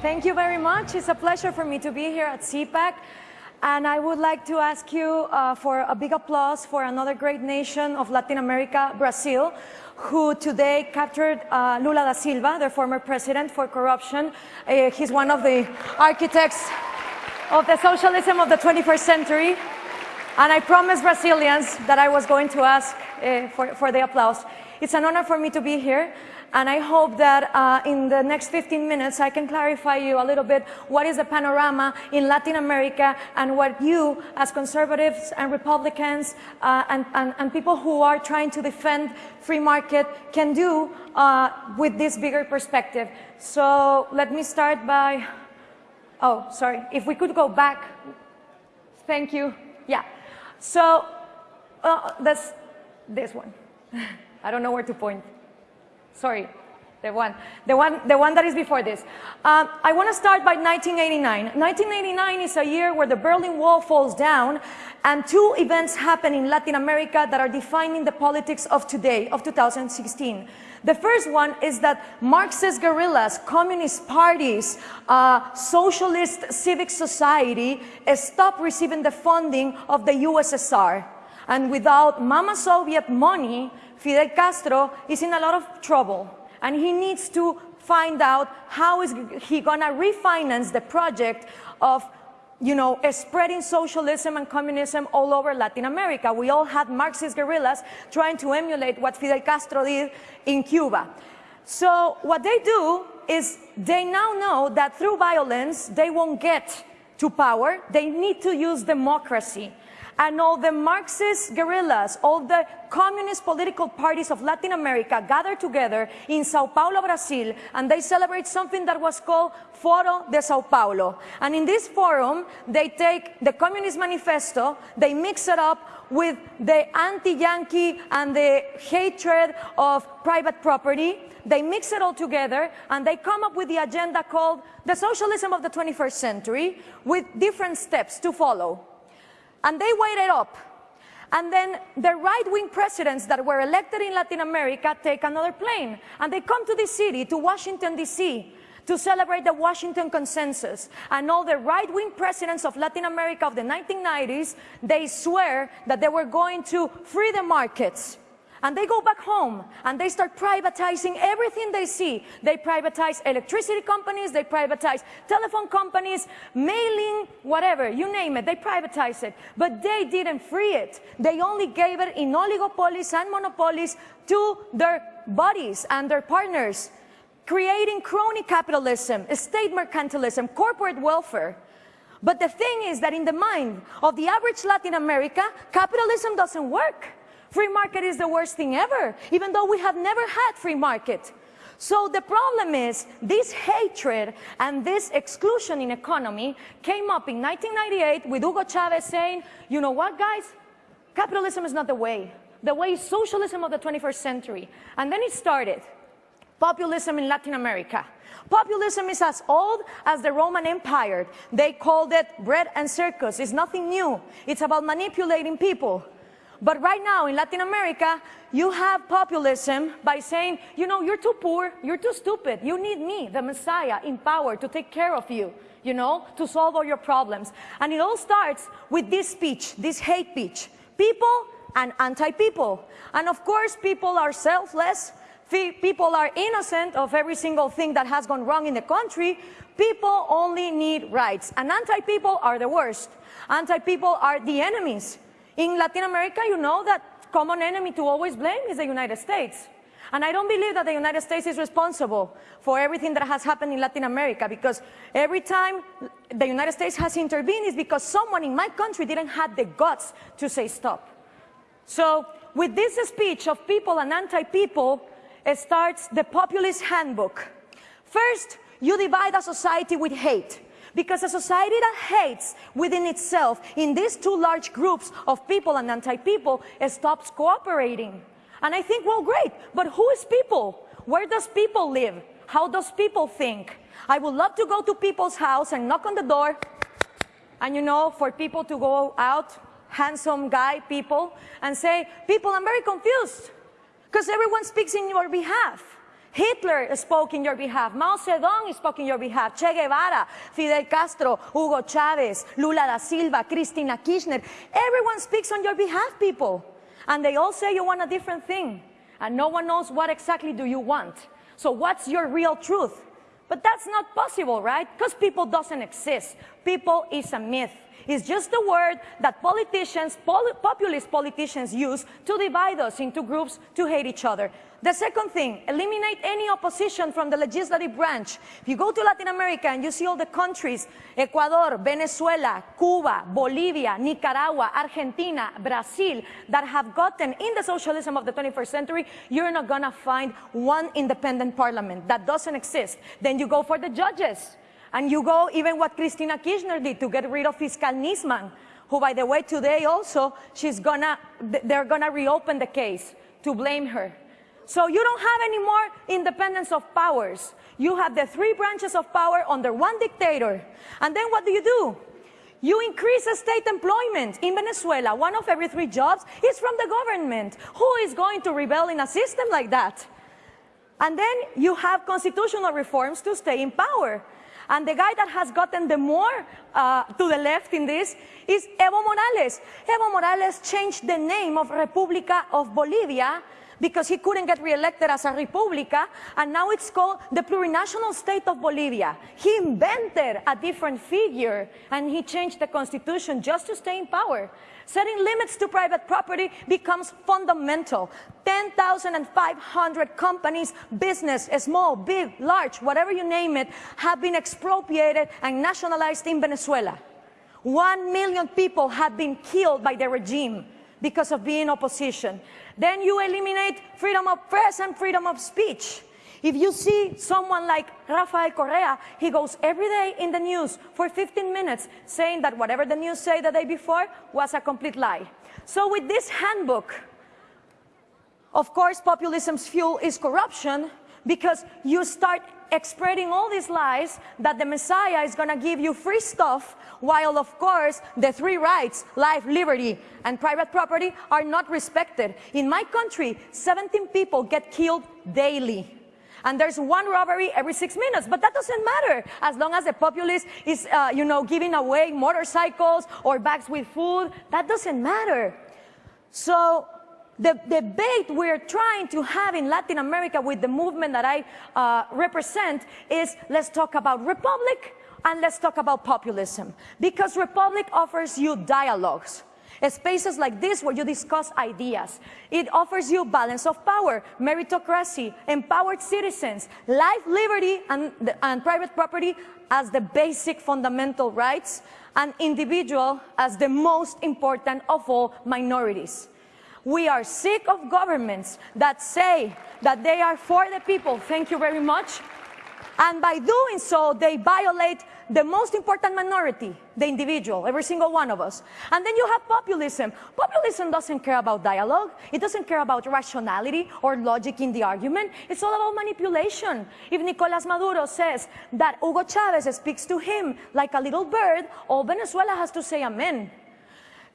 Thank you very much. It's a pleasure for me to be here at CPAC. And I would like to ask you uh, for a big applause for another great nation of Latin America, Brazil, who today captured uh, Lula da Silva, their former president, for corruption. Uh, he's one of the architects of the socialism of the 21st century. And I promised Brazilians that I was going to ask uh, for, for the applause. It's an honor for me to be here. And I hope that uh, in the next 15 minutes, I can clarify you a little bit what is the panorama in Latin America and what you, as conservatives and Republicans uh, and, and, and, people who are trying to defend free market can do uh, with this bigger perspective. So let me start by, oh, sorry, if we could go back. Thank you. Yeah. So uh, that's this one. I don't know where to point. Sorry, the one, the one, the one that is before this. Um, I want to start by 1989. 1989 is a year where the Berlin Wall falls down and two events happen in Latin America that are defining the politics of today, of 2016. The first one is that Marxist guerrillas, communist parties, uh, socialist civic society stop receiving the funding of the USSR. And without Mama Soviet money, Fidel Castro is in a lot of trouble and he needs to find out how is he going to refinance the project of you know, spreading socialism and communism all over Latin America. We all had Marxist guerrillas trying to emulate what Fidel Castro did in Cuba. So what they do is they now know that through violence, they won't get to power. They need to use democracy and all the Marxist guerrillas, all the communist political parties of Latin America gather together in Sao Paulo, Brazil, and they celebrate something that was called Foro de Sao Paulo. And in this forum, they take the Communist Manifesto, they mix it up with the anti-Yankee and the hatred of private property, they mix it all together and they come up with the agenda called the socialism of the 21st century with different steps to follow. And they waited up. And then the right-wing presidents that were elected in Latin America take another plane. And they come to this city, to Washington, D.C., to celebrate the Washington Consensus. And all the right-wing presidents of Latin America of the 1990s, they swear that they were going to free the markets and they go back home and they start privatizing everything they see. They privatize electricity companies, they privatize telephone companies, mailing, whatever, you name it, they privatize it. But they didn't free it. They only gave it in oligopolies and monopolies to their buddies and their partners, creating crony capitalism, state mercantilism, corporate welfare. But the thing is that in the mind of the average Latin America, capitalism doesn't work. Free market is the worst thing ever, even though we have never had free market. So the problem is this hatred and this exclusion in economy came up in 1998 with Hugo Chavez saying, you know what guys, capitalism is not the way. The way is socialism of the 21st century. And then it started, populism in Latin America. Populism is as old as the Roman Empire. They called it bread and circus. It's nothing new. It's about manipulating people. But right now in Latin America, you have populism by saying, you know, you're too poor, you're too stupid, you need me, the Messiah, in power to take care of you, you know, to solve all your problems. And it all starts with this speech, this hate speech. People and anti-people. And of course, people are selfless, people are innocent of every single thing that has gone wrong in the country. People only need rights. And anti-people are the worst. Anti-people are the enemies. In Latin America, you know that common enemy to always blame is the United States. And I don't believe that the United States is responsible for everything that has happened in Latin America because every time the United States has intervened is because someone in my country didn't have the guts to say stop. So with this speech of people and anti-people, it starts the populist handbook. First, you divide a society with hate. Because a society that hates within itself in these two large groups of people and anti-people stops cooperating. And I think, well, great, but who is people? Where does people live? How does people think? I would love to go to people's house and knock on the door and you know, for people to go out, handsome guy people, and say, people, I'm very confused because everyone speaks in your behalf. Hitler spoke in your behalf. Mao Zedong spoke in your behalf. Che Guevara, Fidel Castro, Hugo Chavez, Lula da Silva, Cristina Kirchner. Everyone speaks on your behalf, people. And they all say you want a different thing. And no one knows what exactly do you want. So what's your real truth? But that's not possible, right? Because people doesn't exist. People is a myth. It's just a word that politicians, pol populist politicians use to divide us into groups to hate each other. The second thing, eliminate any opposition from the legislative branch. If you go to Latin America and you see all the countries, Ecuador, Venezuela, Cuba, Bolivia, Nicaragua, Argentina, Brazil, that have gotten in the socialism of the 21st century, you're not gonna find one independent parliament. That doesn't exist. Then you go for the judges. And you go even what Cristina Kirchner did to get rid of Fiscal Nisman, who by the way today also, she's gonna, they're gonna reopen the case to blame her. So you don't have any more independence of powers. You have the three branches of power under one dictator. And then what do you do? You increase state employment. In Venezuela, one of every three jobs is from the government. Who is going to rebel in a system like that? And then you have constitutional reforms to stay in power. And the guy that has gotten the more uh, to the left in this is Evo Morales. Evo Morales changed the name of República of Bolivia because he couldn't get reelected as a república, and now it's called the plurinational state of Bolivia. He invented a different figure, and he changed the constitution just to stay in power. Setting limits to private property becomes fundamental. 10,500 companies, business, small, big, large, whatever you name it, have been expropriated and nationalized in Venezuela. One million people have been killed by the regime because of being opposition. Then you eliminate freedom of press and freedom of speech. If you see someone like Rafael Correa, he goes every day in the news for 15 minutes saying that whatever the news say the day before was a complete lie. So with this handbook, of course, populism's fuel is corruption because you start spreading all these lies that the Messiah is going to give you free stuff, while of course the three rights, life, liberty, and private property are not respected. In my country, 17 people get killed daily. And there's one robbery every six minutes, but that doesn't matter as long as the populace is, uh, you know, giving away motorcycles or bags with food. That doesn't matter. So the debate we're trying to have in Latin America with the movement that I uh, represent is let's talk about republic and let's talk about populism. Because republic offers you dialogues. Spaces like this where you discuss ideas. It offers you balance of power, meritocracy, empowered citizens, life, liberty, and, and private property as the basic fundamental rights, and individual as the most important of all minorities. We are sick of governments that say that they are for the people. Thank you very much. And by doing so, they violate the most important minority, the individual, every single one of us. And then you have populism. Populism doesn't care about dialogue. It doesn't care about rationality or logic in the argument. It's all about manipulation. If Nicolas Maduro says that Hugo Chavez speaks to him like a little bird, all Venezuela has to say amen.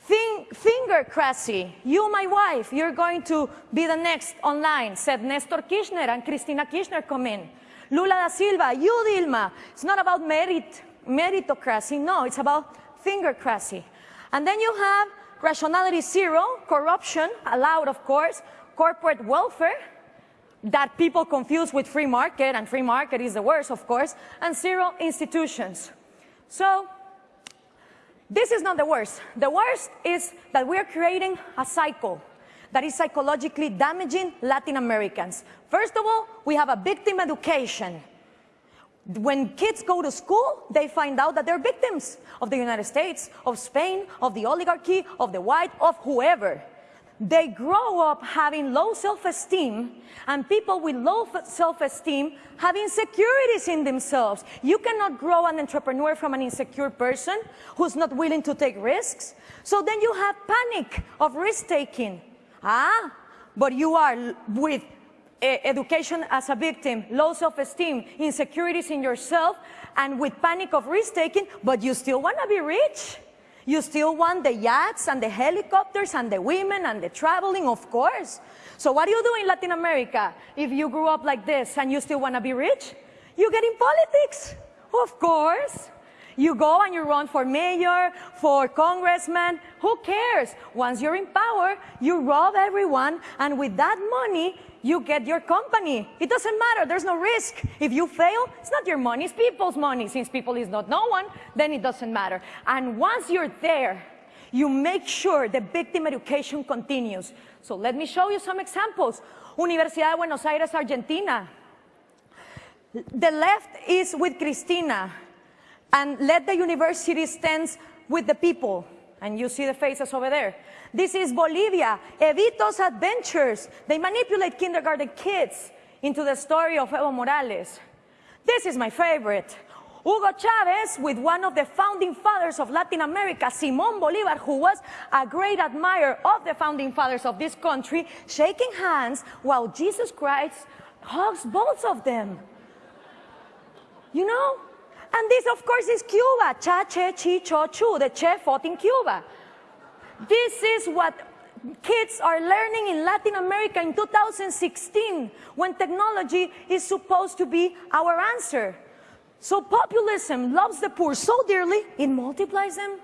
Think, fingercracy. You, my wife, you're going to be the next online, said Nestor Kirchner and Cristina Kirchner come in. Lula da Silva, you, Dilma. It's not about merit, meritocracy, no, it's about fingercracy. And then you have rationality zero, corruption, allowed of course, corporate welfare, that people confuse with free market, and free market is the worst, of course, and zero institutions. So this is not the worst. The worst is that we're creating a cycle that is psychologically damaging Latin Americans. First of all, we have a victim education. When kids go to school, they find out that they're victims of the United States, of Spain, of the oligarchy, of the white, of whoever they grow up having low self-esteem and people with low self-esteem have insecurities in themselves. You cannot grow an entrepreneur from an insecure person who's not willing to take risks. So then you have panic of risk-taking. Ah, but you are with education as a victim, low self-esteem, insecurities in yourself, and with panic of risk-taking, but you still want to be rich. You still want the yachts and the helicopters and the women and the traveling, of course. So what do you do in Latin America if you grew up like this and you still want to be rich? You get in politics, of course. You go and you run for mayor, for congressman, who cares? Once you're in power, you rob everyone, and with that money, you get your company. It doesn't matter, there's no risk. If you fail, it's not your money, it's people's money. Since people is not no one, then it doesn't matter. And once you're there, you make sure the victim education continues. So let me show you some examples. Universidad de Buenos Aires, Argentina. The left is with Cristina, and let the university stands with the people. And you see the faces over there. This is Bolivia, Evito's Adventures. They manipulate kindergarten kids into the story of Evo Morales. This is my favorite. Hugo Chavez with one of the founding fathers of Latin America, Simon Bolivar, who was a great admirer of the founding fathers of this country, shaking hands while Jesus Christ hugs both of them. You know? And this, of course, is Cuba. Cha, che, chi, cho, chu. The Che fought in Cuba. This is what kids are learning in Latin America in 2016 when technology is supposed to be our answer. So populism loves the poor so dearly, it multiplies them.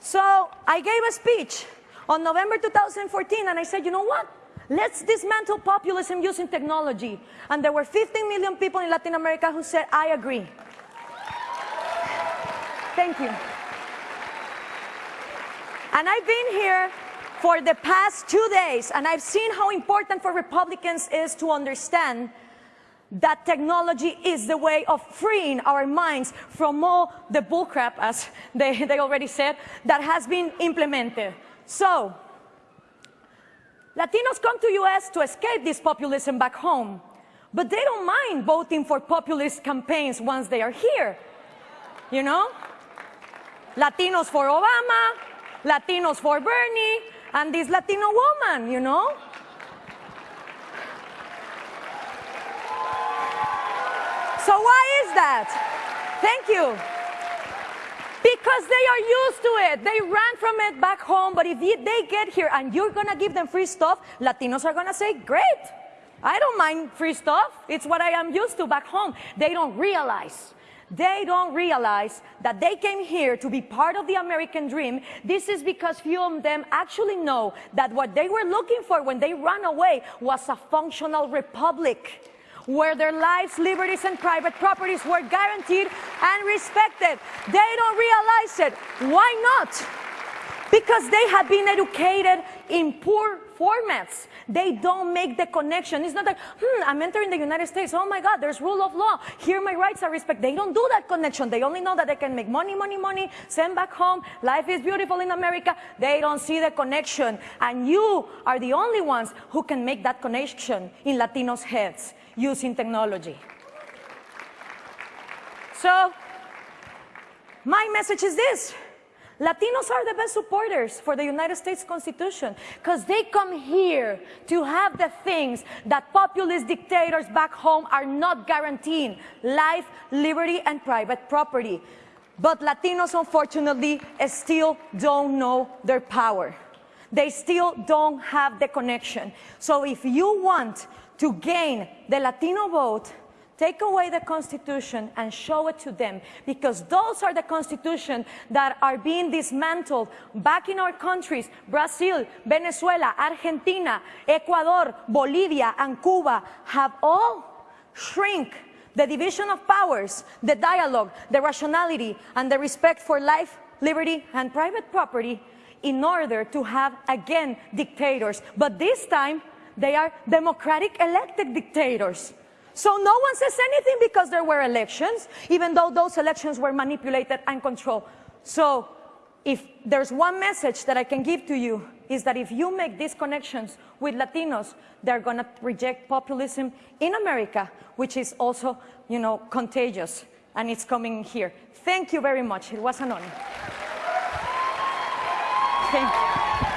So I gave a speech on November 2014 and I said, you know what? Let's dismantle populism using technology. And there were 15 million people in Latin America who said, I agree. Thank you. And I've been here for the past two days, and I've seen how important for Republicans is to understand that technology is the way of freeing our minds from all the bullcrap, as they, they already said, that has been implemented. So, Latinos come to US to escape this populism back home, but they don't mind voting for populist campaigns once they are here. You know? Latinos for Obama, Latinos for Bernie, and this Latino woman, you know? So why is that? Thank you. Because they are used to it. They ran from it back home, but if they get here and you're gonna give them free stuff, Latinos are gonna say, great. I don't mind free stuff. It's what I am used to back home. They don't realize they don't realize that they came here to be part of the American dream. This is because few of them actually know that what they were looking for when they ran away was a functional republic where their lives, liberties, and private properties were guaranteed and respected. They don't realize it. Why not? Because they have been educated in poor formats. They don't make the connection. It's not like, hmm, I'm entering the United States. Oh my God, there's rule of law. Here my rights are respected. They don't do that connection. They only know that they can make money, money, money, send back home. Life is beautiful in America. They don't see the connection. And you are the only ones who can make that connection in Latinos' heads using technology. So, my message is this. Latinos are the best supporters for the United States Constitution because they come here to have the things that populist dictators back home are not guaranteeing life, liberty, and private property. But Latinos, unfortunately, still don't know their power. They still don't have the connection. So if you want to gain the Latino vote, take away the Constitution and show it to them because those are the Constitution that are being dismantled back in our countries, Brazil, Venezuela, Argentina, Ecuador, Bolivia, and Cuba have all shrink the division of powers, the dialogue, the rationality, and the respect for life, liberty, and private property in order to have, again, dictators. But this time, they are democratic elected dictators. So no one says anything because there were elections, even though those elections were manipulated and controlled. So if there's one message that I can give to you is that if you make these connections with Latinos, they're going to reject populism in America, which is also, you know, contagious, and it's coming here. Thank you very much. It was an honor. Thank you.